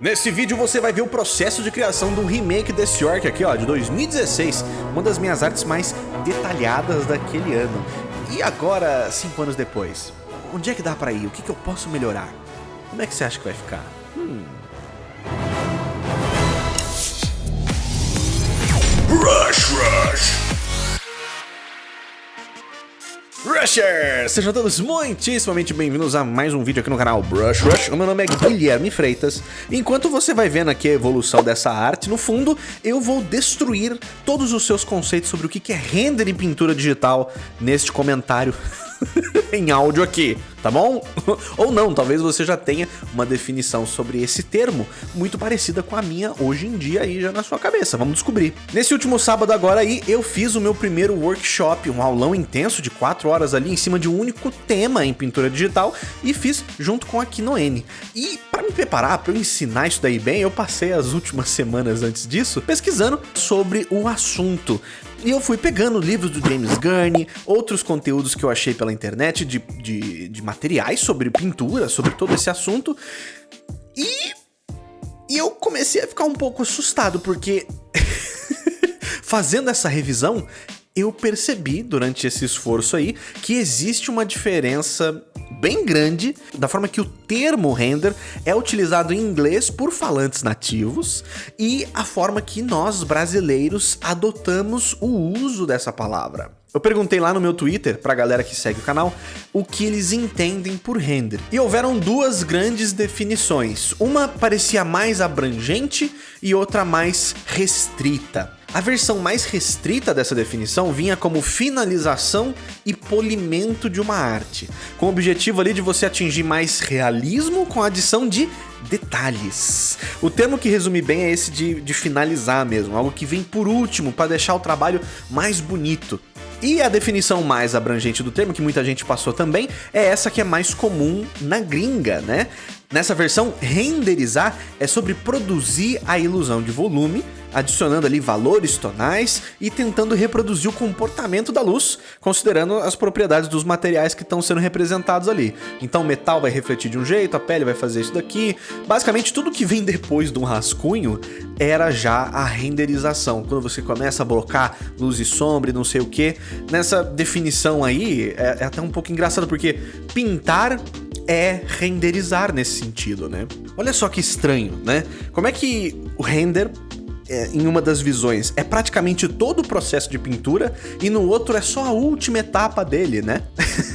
Nesse vídeo você vai ver o processo de criação do remake desse Orc aqui, ó, de 2016, uma das minhas artes mais detalhadas daquele ano. E agora, cinco anos depois, onde é que dá pra ir? O que, que eu posso melhorar? Como é que você acha que vai ficar? Hum... Rush Rush! Rushers! Sejam todos muitíssimamente bem-vindos a mais um vídeo aqui no canal Brush Rush. O meu nome é Guilherme Freitas. Enquanto você vai vendo aqui a evolução dessa arte, no fundo, eu vou destruir todos os seus conceitos sobre o que é render em pintura digital neste comentário em áudio aqui, tá bom? Ou não, talvez você já tenha uma definição sobre esse termo muito parecida com a minha hoje em dia aí já na sua cabeça, vamos descobrir. Nesse último sábado agora aí, eu fiz o meu primeiro workshop, um aulão intenso de 4 horas ali em cima de um único tema em pintura digital e fiz junto com a Kinoene. E para me preparar, para eu ensinar isso daí bem, eu passei as últimas semanas antes disso pesquisando sobre o assunto. E eu fui pegando livros do James Gurney, outros conteúdos que eu achei pela internet de, de, de materiais sobre pintura, sobre todo esse assunto. E, e eu comecei a ficar um pouco assustado, porque fazendo essa revisão, eu percebi durante esse esforço aí que existe uma diferença bem grande da forma que o termo render é utilizado em inglês por falantes nativos e a forma que nós brasileiros adotamos o uso dessa palavra. Eu perguntei lá no meu Twitter, pra galera que segue o canal, o que eles entendem por render. E houveram duas grandes definições. Uma parecia mais abrangente e outra mais restrita. A versão mais restrita dessa definição vinha como finalização e polimento de uma arte, com o objetivo ali de você atingir mais realismo com a adição de detalhes. O termo que resume bem é esse de, de finalizar mesmo, algo que vem por último para deixar o trabalho mais bonito. E a definição mais abrangente do termo, que muita gente passou também, é essa que é mais comum na gringa, né? Nessa versão, renderizar é sobre produzir a ilusão de volume, adicionando ali valores tonais e tentando reproduzir o comportamento da luz, considerando as propriedades dos materiais que estão sendo representados ali. Então o metal vai refletir de um jeito, a pele vai fazer isso daqui. Basicamente tudo que vem depois de um rascunho era já a renderização. Quando você começa a blocar luz e sombra e não sei o que. Nessa definição aí, é, é até um pouco engraçado, porque pintar é renderizar nesse sentido, né? Olha só que estranho, né? Como é que o render é, em uma das visões é praticamente todo o processo de pintura e no outro é só a última etapa dele, né?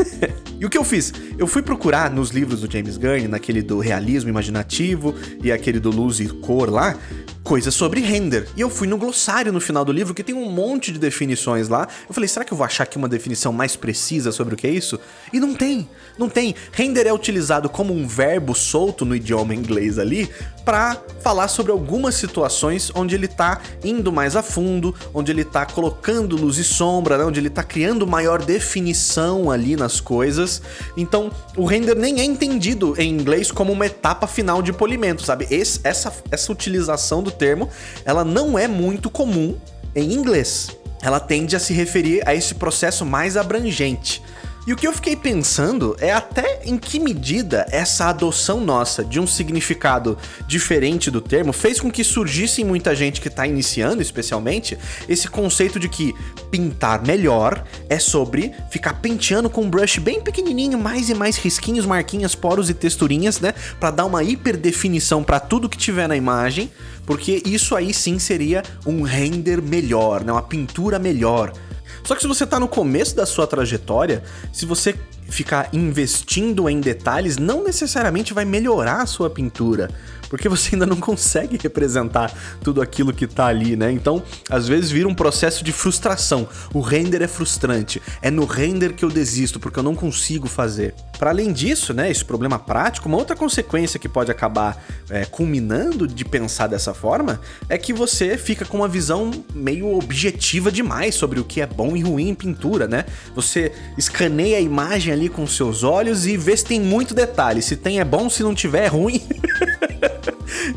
e o que eu fiz? Eu fui procurar nos livros do James Gurney, naquele do realismo imaginativo e aquele do luz e cor lá, coisas sobre render. E eu fui no glossário no final do livro, que tem um monte de definições lá. Eu falei, será que eu vou achar aqui uma definição mais precisa sobre o que é isso? E não tem, não tem. Render é utilizado como um verbo solto no idioma inglês ali, para falar sobre algumas situações onde ele tá indo mais a fundo, onde ele tá colocando luz e sombra, né? onde ele tá criando maior definição ali nas coisas. Então, o render nem é entendido em inglês como uma etapa final de polimento, sabe? Esse, essa, essa utilização do termo, ela não é muito comum em inglês. Ela tende a se referir a esse processo mais abrangente. E o que eu fiquei pensando é até em que medida essa adoção nossa de um significado diferente do termo fez com que surgisse em muita gente que está iniciando, especialmente, esse conceito de que pintar melhor é sobre ficar penteando com um brush bem pequenininho, mais e mais risquinhos, marquinhas, poros e texturinhas, né, para dar uma hiperdefinição para tudo que tiver na imagem, porque isso aí sim seria um render melhor, né, uma pintura melhor. Só que se você tá no começo da sua trajetória, se você ficar investindo em detalhes, não necessariamente vai melhorar a sua pintura porque você ainda não consegue representar tudo aquilo que tá ali, né? Então, às vezes vira um processo de frustração. O render é frustrante. É no render que eu desisto, porque eu não consigo fazer. Para além disso, né, esse problema prático, uma outra consequência que pode acabar é, culminando de pensar dessa forma é que você fica com uma visão meio objetiva demais sobre o que é bom e ruim em pintura, né? Você escaneia a imagem ali com seus olhos e vê se tem muito detalhe. Se tem é bom, se não tiver é ruim.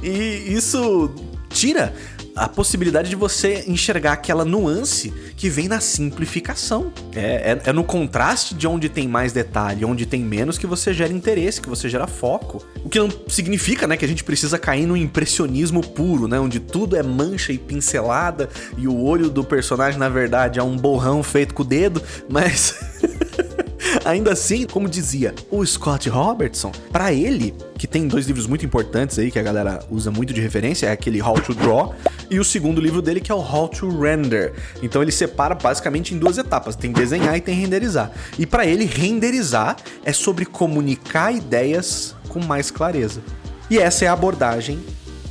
e isso tira a possibilidade de você enxergar aquela nuance que vem na simplificação. É, é, é, no contraste de onde tem mais detalhe, onde tem menos, que você gera interesse, que você gera foco. O que não significa, né, que a gente precisa cair no impressionismo puro, né, onde tudo é mancha e pincelada e o olho do personagem, na verdade, é um borrão feito com o dedo, mas. Ainda assim, como dizia o Scott Robertson, para ele, que tem dois livros muito importantes aí que a galera usa muito de referência, é aquele How to Draw e o segundo livro dele que é o How to Render. Então ele separa basicamente em duas etapas, tem desenhar e tem renderizar. E para ele renderizar é sobre comunicar ideias com mais clareza. E essa é a abordagem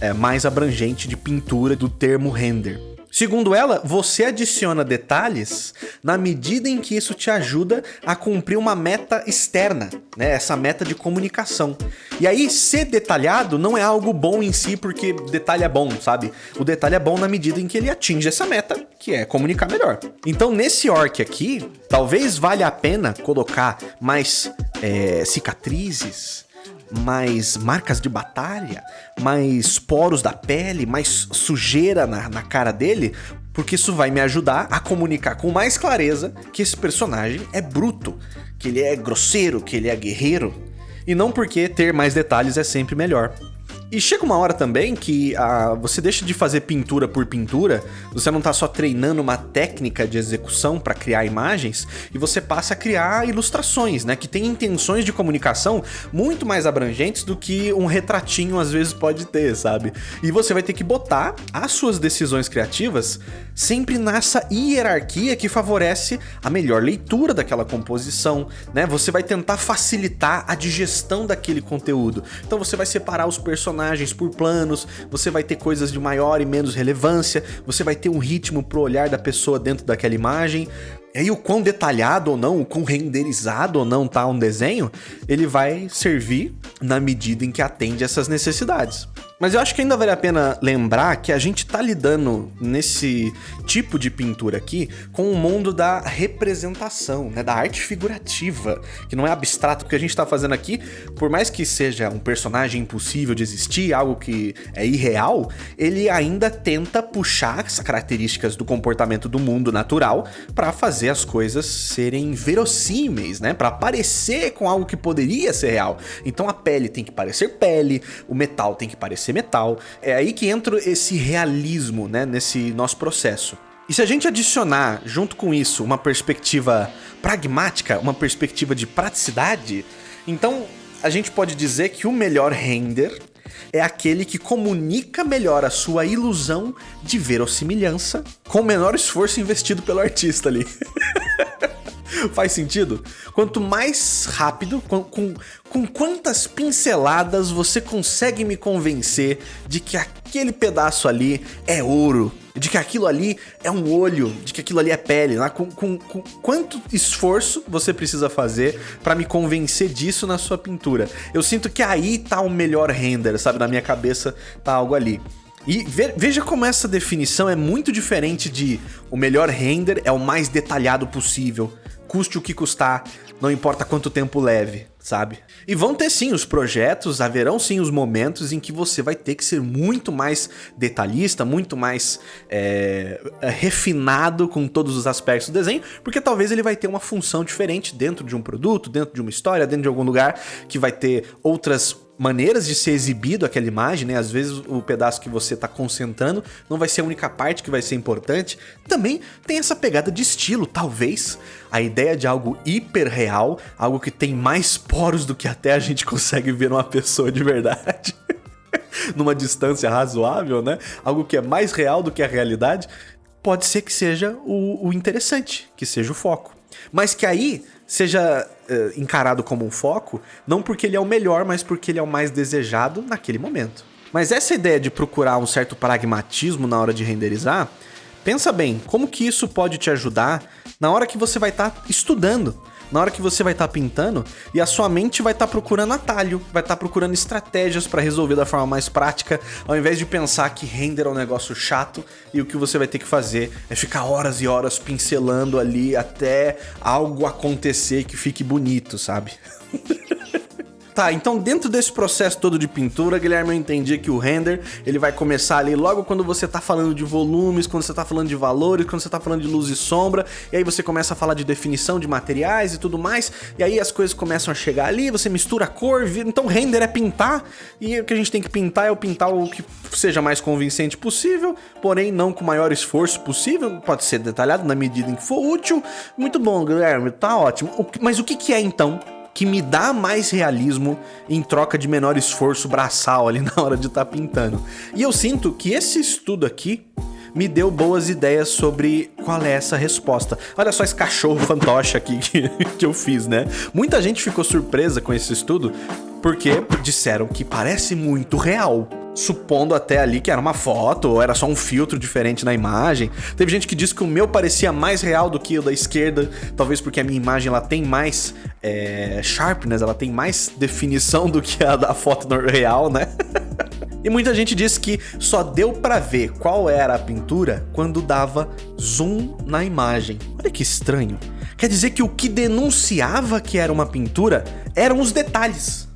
é, mais abrangente de pintura do termo render. Segundo ela, você adiciona detalhes na medida em que isso te ajuda a cumprir uma meta externa, né? Essa meta de comunicação. E aí, ser detalhado não é algo bom em si, porque detalhe é bom, sabe? O detalhe é bom na medida em que ele atinge essa meta, que é comunicar melhor. Então, nesse orc aqui, talvez valha a pena colocar mais é, cicatrizes, mais marcas de batalha, mais poros da pele, mais sujeira na, na cara dele, porque isso vai me ajudar a comunicar com mais clareza que esse personagem é bruto, que ele é grosseiro, que ele é guerreiro, e não porque ter mais detalhes é sempre melhor. E chega uma hora também que ah, você deixa de fazer pintura por pintura, você não está só treinando uma técnica de execução para criar imagens, e você passa a criar ilustrações, né, que tem intenções de comunicação muito mais abrangentes do que um retratinho às vezes pode ter, sabe? E você vai ter que botar as suas decisões criativas sempre nessa hierarquia que favorece a melhor leitura daquela composição, né? Você vai tentar facilitar a digestão daquele conteúdo. Então você vai separar os personagens personagens por planos, você vai ter coisas de maior e menos relevância, você vai ter um ritmo pro olhar da pessoa dentro daquela imagem. E aí o quão detalhado ou não, o quão renderizado ou não tá um desenho, ele vai servir na medida em que atende essas necessidades. Mas eu acho que ainda vale a pena lembrar que a gente tá lidando nesse tipo de pintura aqui com o mundo da representação, né, da arte figurativa, que não é abstrato, porque a gente tá fazendo aqui, por mais que seja um personagem impossível de existir, algo que é irreal, ele ainda tenta puxar as características do comportamento do mundo natural para fazer as coisas serem verossímeis, né, para parecer com algo que poderia ser real. Então a pele tem que parecer pele, o metal tem que parecer ser metal. É aí que entra esse realismo, né, nesse nosso processo. E se a gente adicionar, junto com isso, uma perspectiva pragmática, uma perspectiva de praticidade, então a gente pode dizer que o melhor render é aquele que comunica melhor a sua ilusão de verossimilhança com o menor esforço investido pelo artista ali. Faz sentido? Quanto mais rápido, com, com, com quantas pinceladas você consegue me convencer de que aquele pedaço ali é ouro, de que aquilo ali é um olho, de que aquilo ali é pele, né? com, com, com quanto esforço você precisa fazer para me convencer disso na sua pintura. Eu sinto que aí tá o melhor render, sabe? Na minha cabeça tá algo ali. E veja como essa definição é muito diferente de o melhor render é o mais detalhado possível custe o que custar, não importa quanto tempo leve, sabe? E vão ter sim os projetos, haverão sim os momentos em que você vai ter que ser muito mais detalhista, muito mais é, refinado com todos os aspectos do desenho, porque talvez ele vai ter uma função diferente dentro de um produto, dentro de uma história, dentro de algum lugar que vai ter outras maneiras de ser exibido aquela imagem, né? Às vezes o pedaço que você está concentrando não vai ser a única parte que vai ser importante. Também tem essa pegada de estilo, talvez a ideia de algo hiper real, algo que tem mais poros do que até a gente consegue ver numa pessoa de verdade. numa distância razoável, né? Algo que é mais real do que a realidade, pode ser que seja o, o interessante, que seja o foco. Mas que aí seja uh, encarado como um foco, não porque ele é o melhor, mas porque ele é o mais desejado naquele momento. Mas essa ideia de procurar um certo pragmatismo na hora de renderizar, pensa bem, como que isso pode te ajudar na hora que você vai estar tá estudando, na hora que você vai estar tá pintando e a sua mente vai estar tá procurando atalho, vai estar tá procurando estratégias para resolver da forma mais prática, ao invés de pensar que render é um negócio chato e o que você vai ter que fazer é ficar horas e horas pincelando ali até algo acontecer que fique bonito, sabe? Tá, então dentro desse processo todo de pintura, Guilherme, eu entendi que o render, ele vai começar ali logo quando você tá falando de volumes, quando você tá falando de valores, quando você tá falando de luz e sombra, e aí você começa a falar de definição de materiais e tudo mais, e aí as coisas começam a chegar ali, você mistura a cor, então render é pintar, e o que a gente tem que pintar é o pintar o que seja mais convincente possível, porém não com o maior esforço possível, pode ser detalhado na medida em que for útil. Muito bom, Guilherme, tá ótimo. Mas o que é então que me dá mais realismo em troca de menor esforço braçal ali na hora de estar tá pintando. E eu sinto que esse estudo aqui me deu boas ideias sobre qual é essa resposta. Olha só esse cachorro fantoche aqui que, que eu fiz, né? Muita gente ficou surpresa com esse estudo porque disseram que parece muito real supondo até ali que era uma foto ou era só um filtro diferente na imagem. Teve gente que disse que o meu parecia mais real do que o da esquerda, talvez porque a minha imagem ela tem mais é, sharpness, ela tem mais definição do que a da foto real, né? E muita gente disse que só deu para ver qual era a pintura quando dava zoom na imagem. Olha que estranho. Quer dizer que o que denunciava que era uma pintura eram os detalhes.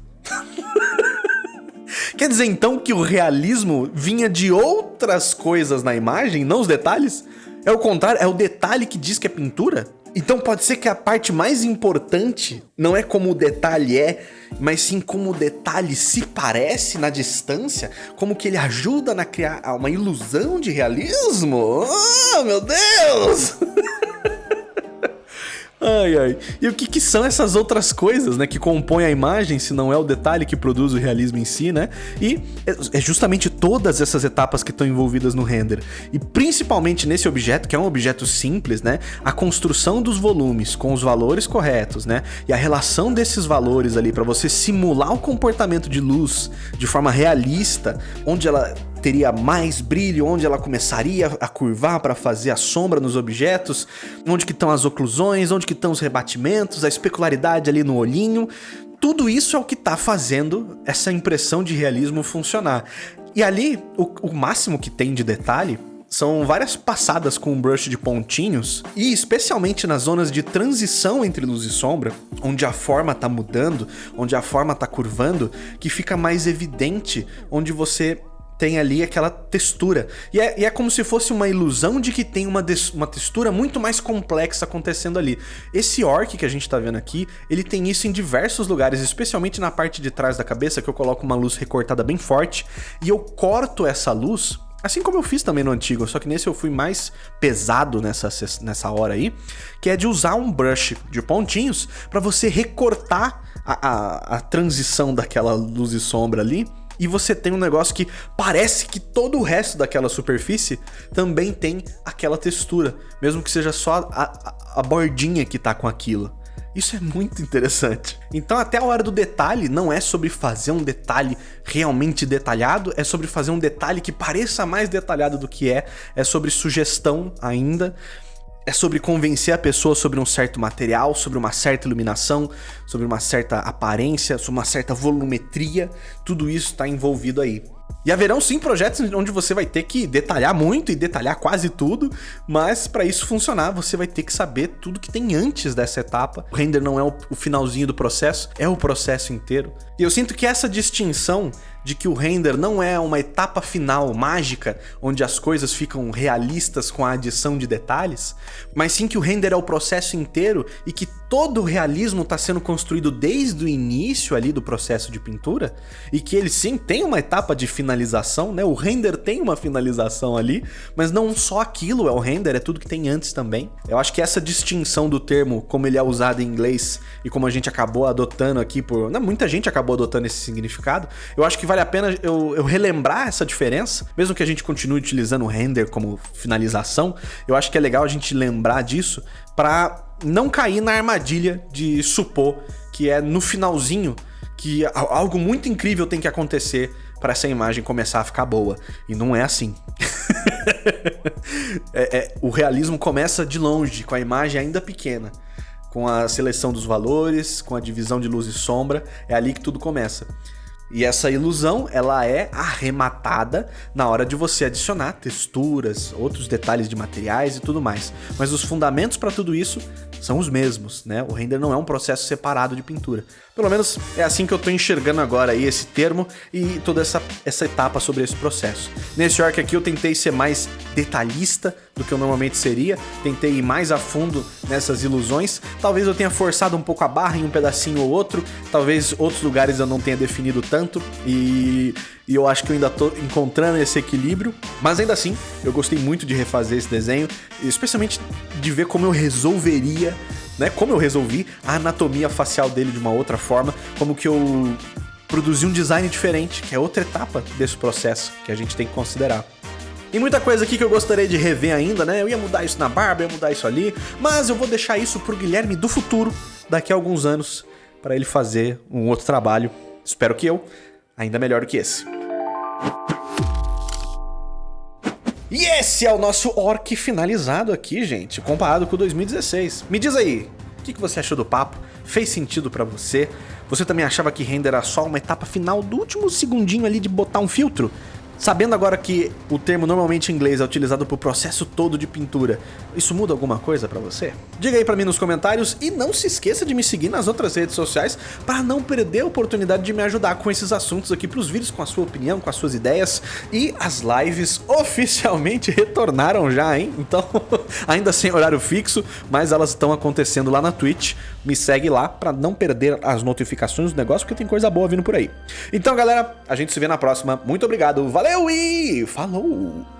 Quer dizer então que o realismo vinha de outras coisas na imagem, não os detalhes? É o contrário, é o detalhe que diz que é pintura? Então pode ser que a parte mais importante não é como o detalhe é, mas sim como o detalhe se parece na distância, como que ele ajuda a criar uma ilusão de realismo? Oh, meu Deus! Ai, ai. E o que, que, são essas outras coisas, né, que compõem a imagem, se não é o detalhe que produz o realismo em si, né? E é, é justamente todas essas etapas que estão envolvidas no render. E principalmente nesse objeto, que é um objeto simples, né? A construção dos volumes com os valores corretos, né? E a relação desses valores ali para você simular o comportamento de luz de forma realista, onde ela teria mais brilho, onde ela começaria a curvar para fazer a sombra nos objetos, onde que estão as oclusões, onde que estão os rebatimentos, a especularidade ali no olhinho. Tudo isso é o que está fazendo essa impressão de realismo funcionar. E ali, o, o máximo que tem de detalhe são várias passadas com um brush de pontinhos, e especialmente nas zonas de transição entre luz e sombra, onde a forma tá mudando, onde a forma tá curvando, que fica mais evidente, onde você tem ali aquela textura. E é, e é como se fosse uma ilusão de que tem uma, uma textura muito mais complexa acontecendo ali. Esse orc que a gente tá vendo aqui, ele tem isso em diversos lugares, especialmente na parte de trás da cabeça, que eu coloco uma luz recortada bem forte, e eu corto essa luz Assim como eu fiz também no antigo, só que nesse eu fui mais pesado nessa, nessa hora aí, que é de usar um brush de pontinhos para você recortar a, a, a transição daquela luz e sombra ali e você tem um negócio que parece que todo o resto daquela superfície também tem aquela textura, mesmo que seja só a, a, a bordinha que tá com aquilo. Isso é muito interessante. Então até a hora do detalhe não é sobre fazer um detalhe realmente detalhado, é sobre fazer um detalhe que pareça mais detalhado do que é, é sobre sugestão ainda é sobre convencer a pessoa sobre um certo material, sobre uma certa iluminação, sobre uma certa aparência, sobre uma certa volumetria, tudo isso está envolvido aí. E haverão sim projetos onde você vai ter que detalhar muito e detalhar quase tudo, mas para isso funcionar você vai ter que saber tudo que tem antes dessa etapa. O render não é o finalzinho do processo, é o processo inteiro. E eu sinto que essa distinção de que o render não é uma etapa final mágica, onde as coisas ficam realistas com a adição de detalhes, mas sim que o render é o processo inteiro e que todo o realismo está sendo construído desde o início ali do processo de pintura, e que ele sim tem uma etapa de finalização, né? O render tem uma finalização ali, mas não só aquilo é o render, é tudo que tem antes também. Eu acho que essa distinção do termo, como ele é usado em inglês e como a gente acabou adotando aqui por... Não, muita gente acabou adotando esse significado, eu acho que vale a pena eu, eu relembrar essa diferença, mesmo que a gente continue utilizando o render como finalização, eu acho que é legal a gente lembrar disso para não cair na armadilha de supor que é no finalzinho que algo muito incrível tem que acontecer para essa imagem começar a ficar boa. E não é assim. é, é, o realismo começa de longe, com a imagem ainda pequena. Com a seleção dos valores, com a divisão de luz e sombra, é ali que tudo começa. E essa ilusão, ela é arrematada na hora de você adicionar texturas, outros detalhes de materiais e tudo mais. Mas os fundamentos para tudo isso são os mesmos, né? O render não é um processo separado de pintura. Pelo menos é assim que eu tô enxergando agora aí esse termo e toda essa, essa etapa sobre esse processo. Nesse arc aqui eu tentei ser mais detalhista do que eu normalmente seria, tentei ir mais a fundo nessas ilusões. Talvez eu tenha forçado um pouco a barra em um pedacinho ou outro, talvez outros lugares eu não tenha definido tanto e, e eu acho que eu ainda tô encontrando esse equilíbrio. Mas ainda assim, eu gostei muito de refazer esse desenho, especialmente de ver como eu resolveria né, como eu resolvi a anatomia facial dele de uma outra forma, como que eu produzi um design diferente, que é outra etapa desse processo que a gente tem que considerar. E muita coisa aqui que eu gostaria de rever ainda, né? Eu ia mudar isso na barba, ia mudar isso ali, mas eu vou deixar isso pro Guilherme do futuro, daqui a alguns anos, para ele fazer um outro trabalho, espero que eu, ainda melhor do que esse. E esse é o nosso orc finalizado aqui, gente, comparado com o 2016. Me diz aí, o que, você achou do papo? Fez sentido pra você? Você também achava que render era só uma etapa final do último segundinho ali de botar um filtro? Sabendo agora que o termo normalmente em inglês é utilizado para o processo todo de pintura, isso muda alguma coisa para você? Diga aí para mim nos comentários e não se esqueça de me seguir nas outras redes sociais para não perder a oportunidade de me ajudar com esses assuntos aqui para os vídeos com a sua opinião, com as suas ideias e as lives oficialmente retornaram já, hein? Então, ainda sem horário fixo, mas elas estão acontecendo lá na Twitch. Me segue lá para não perder as notificações do negócio porque tem coisa boa vindo por aí. Então, galera, a gente se vê na próxima. Muito obrigado, valeu! Valeu e falou!